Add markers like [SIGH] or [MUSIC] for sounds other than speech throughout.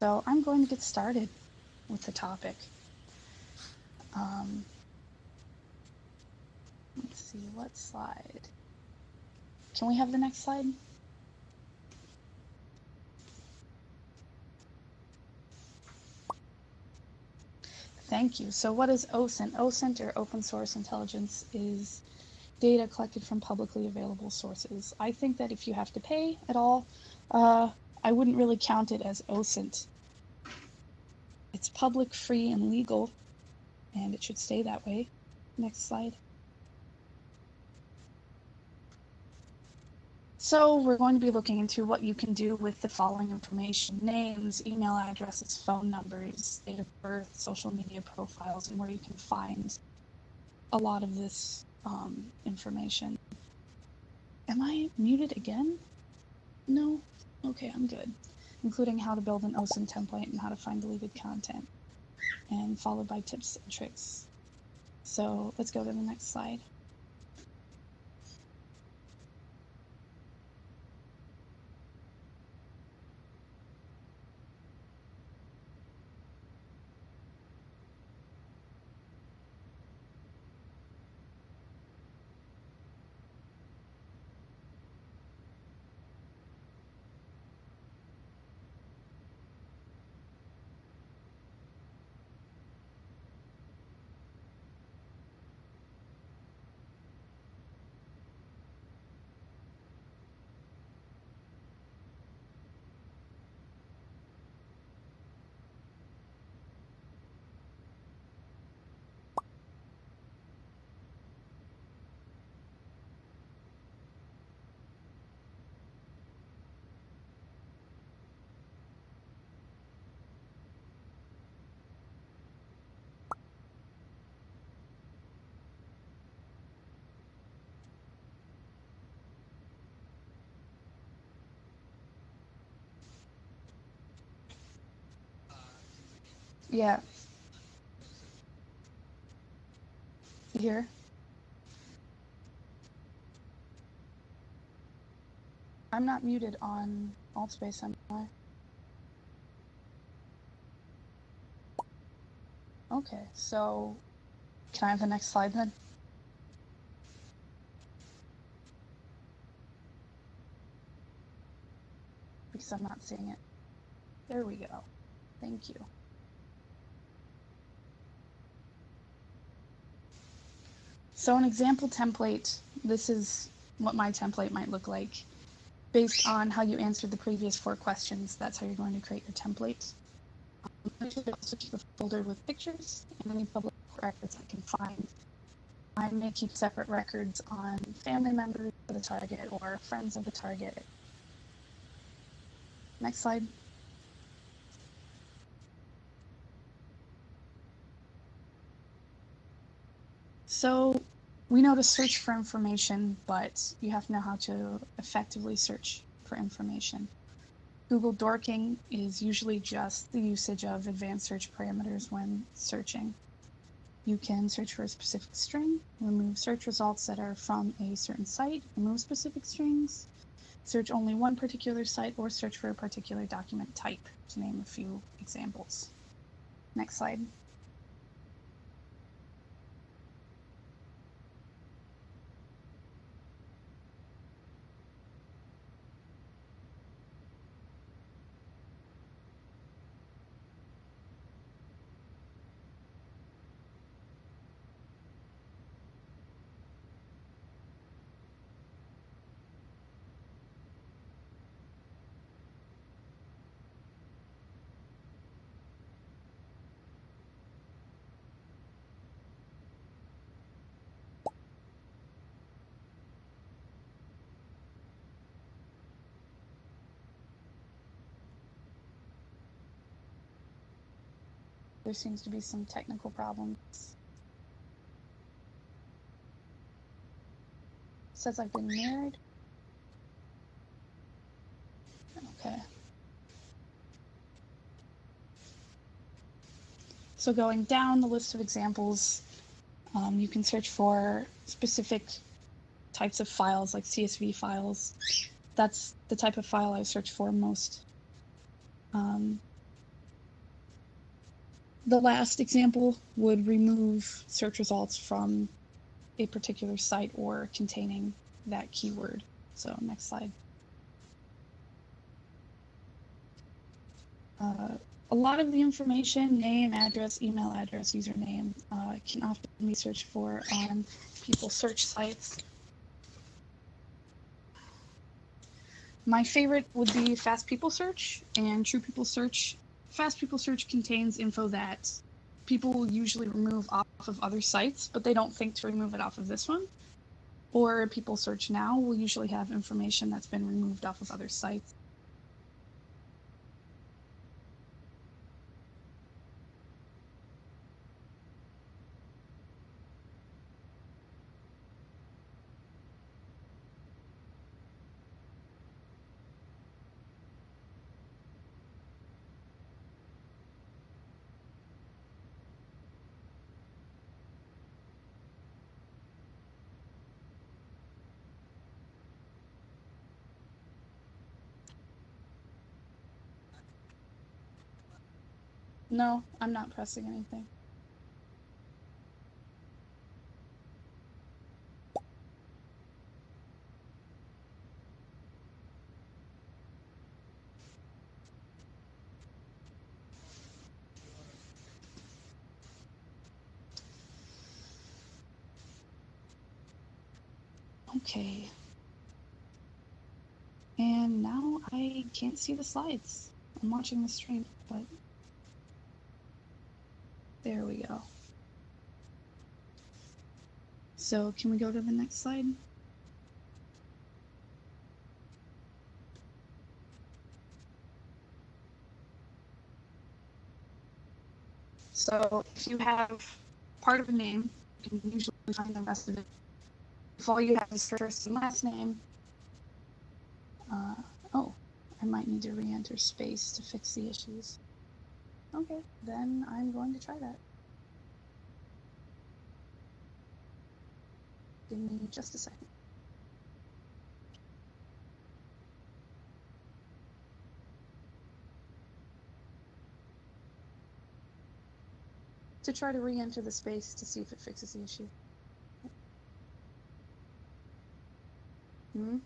So I'm going to get started with the topic. Um, let's see, what slide? Can we have the next slide? Thank you. So what is OSINT? OSINT, or Open Source Intelligence, is data collected from publicly available sources. I think that if you have to pay at all, uh, I wouldn't really count it as OSINT. It's public, free, and legal, and it should stay that way. Next slide. So we're going to be looking into what you can do with the following information. Names, email addresses, phone numbers, date of birth, social media profiles, and where you can find a lot of this um, information. Am I muted again? No? Okay, I'm good. Including how to build an OSINT template and how to find deleted content. And followed by tips and tricks. So let's go to the next slide. Yeah. Here. I'm not muted on Altspace, am I? Okay, so can I have the next slide then? Because I'm not seeing it. There we go. Thank you. So an example template, this is what my template might look like. Based on how you answered the previous four questions, that's how you're going to create your template. Um, should also keep a folder with pictures and any public records I can find. I may keep separate records on family members of the target or friends of the target. Next slide. So we know to search for information, but you have to know how to effectively search for information. Google dorking is usually just the usage of advanced search parameters when searching. You can search for a specific string, remove search results that are from a certain site, remove specific strings, search only one particular site, or search for a particular document type, to name a few examples. Next slide. There seems to be some technical problems. says I've been married. Okay. So going down the list of examples, um, you can search for specific types of files like CSV files. That's the type of file I search for most. Um, the last example would remove search results from a particular site or containing that keyword. So next slide. Uh, a lot of the information, name, address, email address, username, uh, can often be searched for on people search sites. My favorite would be Fast People Search and True People Search. Fast People Search contains info that people will usually remove off of other sites, but they don't think to remove it off of this one. Or People Search Now will usually have information that's been removed off of other sites. No, I'm not pressing anything. Okay. And now I can't see the slides. I'm watching the stream, but there we go. So can we go to the next slide? So if you have part of a name, you can usually find the rest of it. If all you have is first and last name, uh, oh, I might need to re-enter space to fix the issues. Okay, then I'm going to try that. Give me just a second. To try to re-enter the space to see if it fixes the issue. Hmm?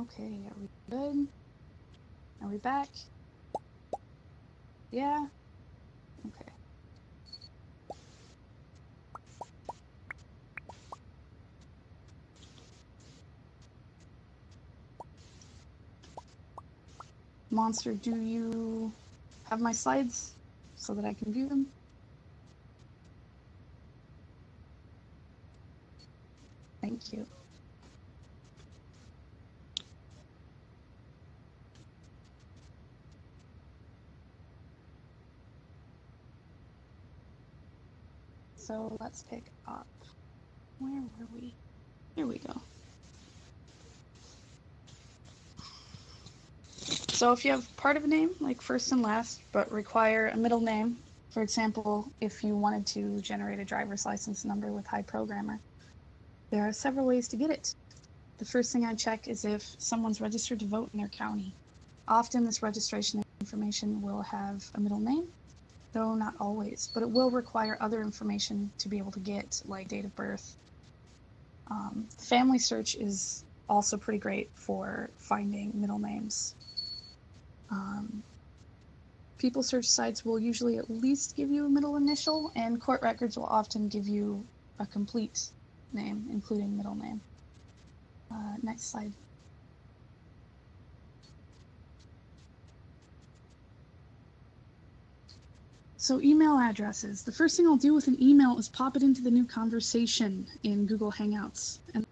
Okay, are we good? Are we back? Yeah? Okay. Monster, do you have my slides so that I can view them? Thank you. So let's pick up. Where were we? Here we go. So if you have part of a name, like first and last, but require a middle name, for example, if you wanted to generate a driver's license number with High Programmer, there are several ways to get it. The first thing I check is if someone's registered to vote in their county. Often this registration information will have a middle name, though not always, but it will require other information to be able to get, like date of birth. Um, family search is also pretty great for finding middle names. Um, people search sites will usually at least give you a middle initial, and court records will often give you a complete name, including middle name. Uh, next slide. So email addresses. The first thing I'll do with an email is pop it into the new conversation in Google Hangouts. And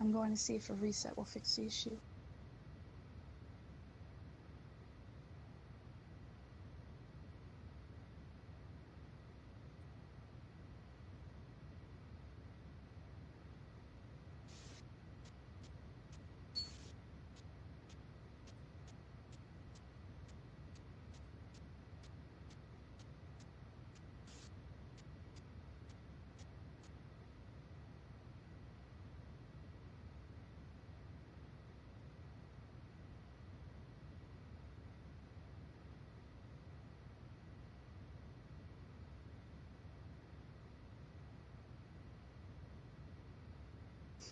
I'm going to see if a reset will fix the issue.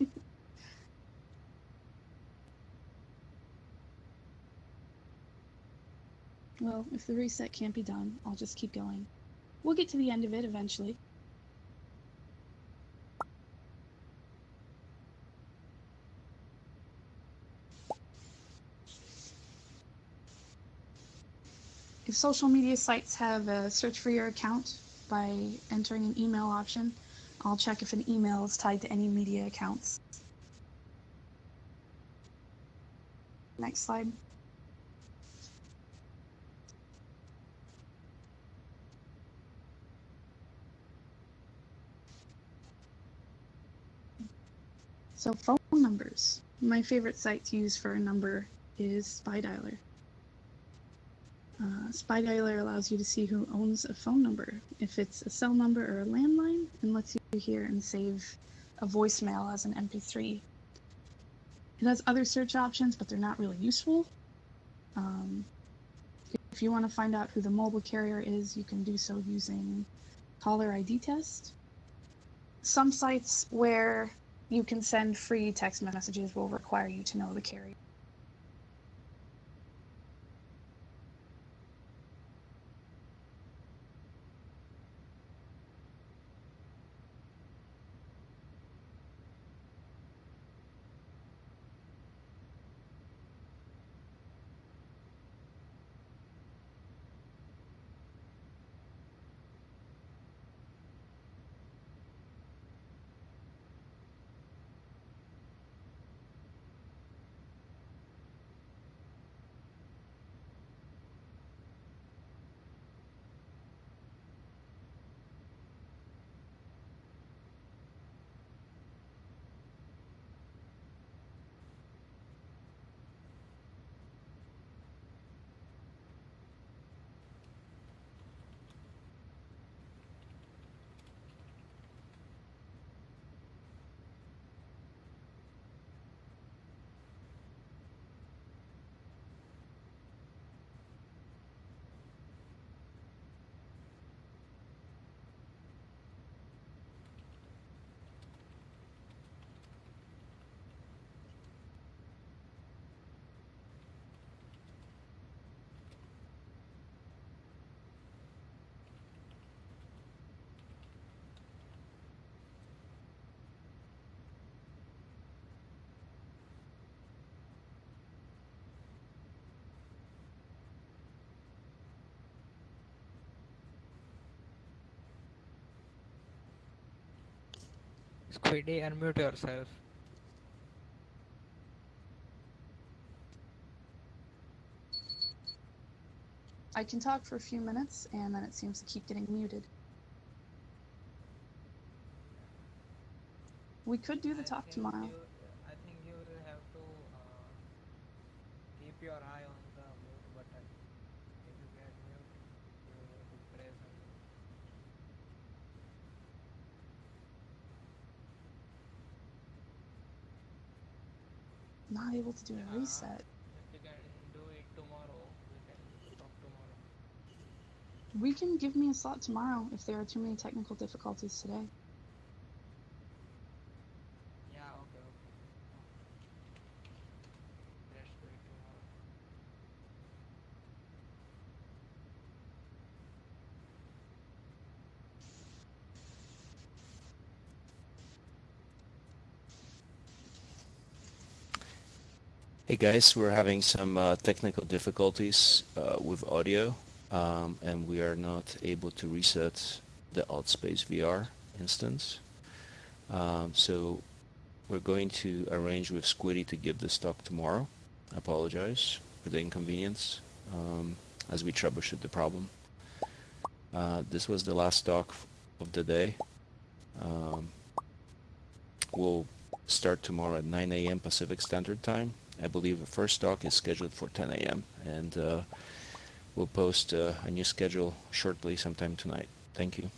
[LAUGHS] Well, if the reset can't be done, I'll just keep going. We'll get to the end of it eventually. If social media sites have a search for your account by entering an email option, I'll check if an email is tied to any media accounts. Next slide. So phone numbers. My favorite site to use for a number is SpyDialer. Uh, SpyDialer allows you to see who owns a phone number, if it's a cell number or a landline, and lets you hear and save a voicemail as an MP3. It has other search options, but they're not really useful. Um, if you want to find out who the mobile carrier is, you can do so using caller ID test. Some sites where you can send free text messages will require you to know the carrier. Squiddy, unmute yourself. I can talk for a few minutes, and then it seems to keep getting muted. We could do the I talk tomorrow. You, I think you will have to uh, keep your eye on the mute button. If you get mute, you will have to press on it. Not able to do a reset. We can give me a slot tomorrow if there are too many technical difficulties today. Yeah, okay, okay. Let's do it tomorrow. Hey guys, we're having some uh, technical difficulties uh, with audio um, and we are not able to reset the Altspace VR instance. Um, so we're going to arrange with Squiddy to give this talk tomorrow. I apologize for the inconvenience um, as we troubleshoot the problem. Uh, this was the last talk of the day. Um, we'll start tomorrow at 9 a.m. Pacific Standard Time. I believe the first talk is scheduled for 10 a.m. and uh, we'll post uh, a new schedule shortly sometime tonight. Thank you.